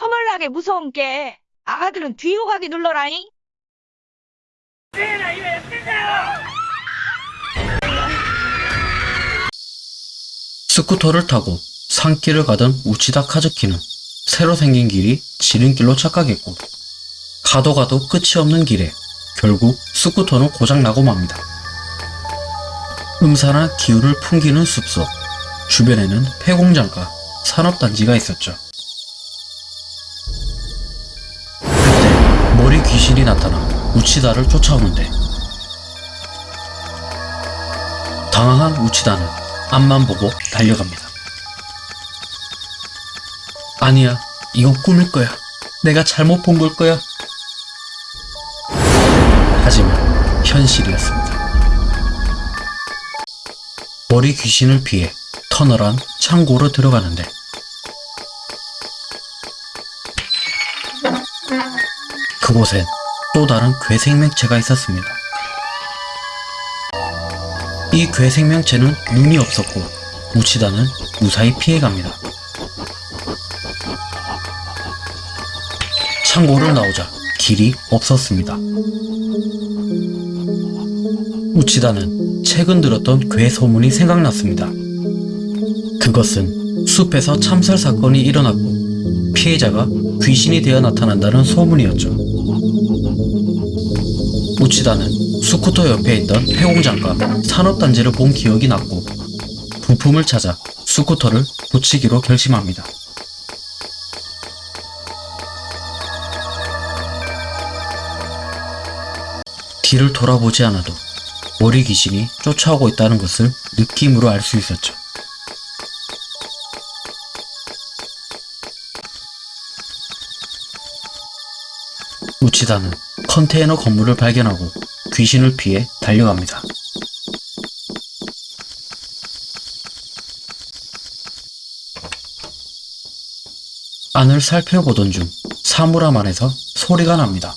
허물나게 무서운 게 아가들은 뒤로 가기 눌러라잉. 스쿠터를 타고 산길을 가던 우치다 카즈키는 새로 생긴 길이 지름길로 착각했고 가도 가도 끝이 없는 길에 결국 스쿠터는 고장나고 맙니다. 음산한 기후를 풍기는 숲속 주변에는 폐공장과 산업단지가 있었죠. 우치다를 쫓아오는데 당황한 우치다는 앞만 보고 달려갑니다. 아니야, 이건 꿈일 거야. 내가 잘못 본 걸 거야. 하지만 현실이었습니다. 머리 귀신을 피해 터널한 창고로 들어가는데 그곳엔 또 다른 괴생명체가 있었습니다. 이 괴생명체는 눈이 없었고 우치다는 무사히 피해갑니다. 창고를 나오자 길이 없었습니다. 우치다는 최근 들었던 괴 소문이 생각났습니다. 그것은 숲에서 참살 사건이 일어났고 피해자가 귀신이 되어 나타난다는 소문이었죠. 우치다는 스쿠터 옆에 있던 폐공장과 산업단지를 본 기억이 났고 부품을 찾아 스쿠터를 고치기로 결심합니다. 뒤를 돌아보지 않아도 머리 귀신이 쫓아오고 있다는 것을 느낌으로 알 수 있었죠. 우치다는 컨테이너 건물을 발견하고 귀신을 피해 달려갑니다. 안을 살펴보던 중 사물함 안에서 소리가 납니다.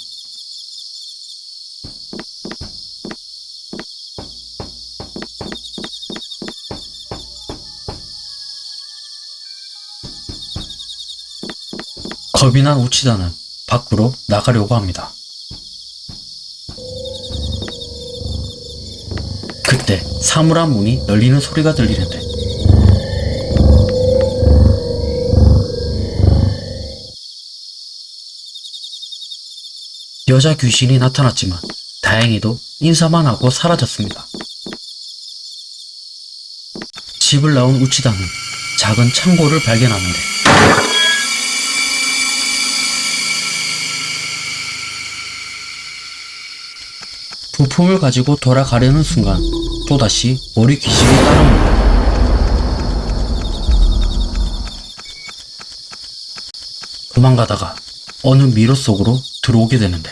겁이 난 우치다는 밖으로 나가려고 합니다. 그때 사물함 문이 열리는 소리가 들리는데 여자 귀신이 나타났지만 다행히도 인사만 하고 사라졌습니다. 집을 나온 우치다는 작은 창고를 발견하는데 부품을 가지고 돌아가려는 순간 또다시 머리 귀신이 따라옵니다. 도망가다가 어느 미로 속으로 들어오게 되는데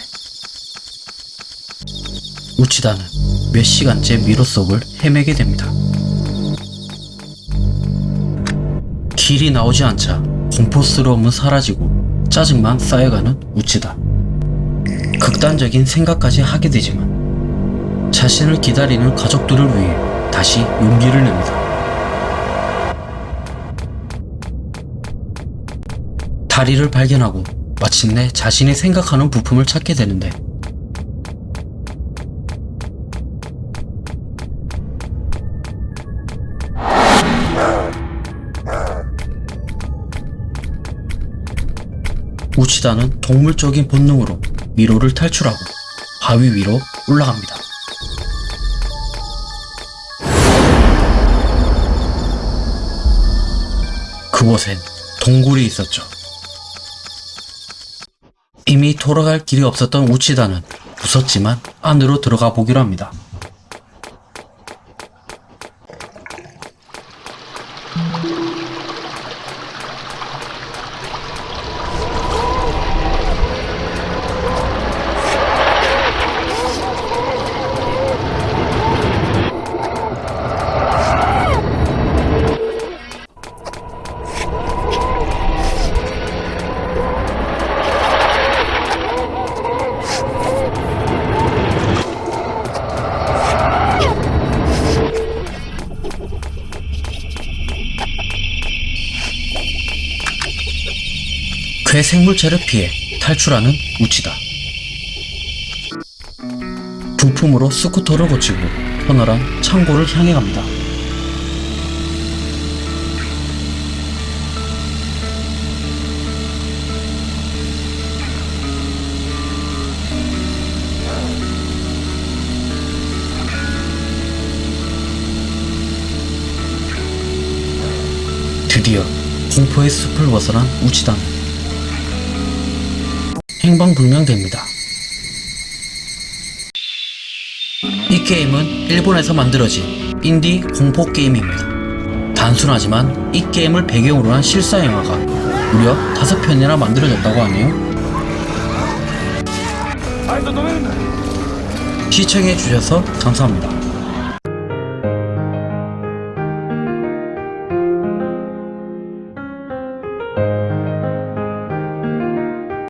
우치다는 몇 시간째 미로 속을 헤매게 됩니다. 길이 나오지 않자 공포스러움은 사라지고 짜증만 쌓여가는 우치다. 극단적인 생각까지 하게 되지만 자신을 기다리는 가족들을 위해 다시 용기를 냅니다. 다리를 발견하고 마침내 자신이 생각하는 부품을 찾게 되는데 우치다는 동물적인 본능으로 미로를 탈출하고 바위 위로 올라갑니다. 그곳엔 동굴이 있었죠. 이미 돌아갈 길이 없었던 우치다는 무섭지만 안으로 들어가 보기로 합니다. 야외 생물체를 피해 탈출하는 우치다. 부품으로 스쿠터를 고치고 터널한 창고를 향해 갑니다. 드디어 공포의 숲을 벗어난 우치단 행방불명됩니다. 이 게임은 일본에서 만들어진 인디 공포 게임입니다. 단순하지만 이 게임을 배경으로 한 실사 영화가 무려 5편이나 만들어졌다고 하네요. 시청해 주셔서 감사합니다.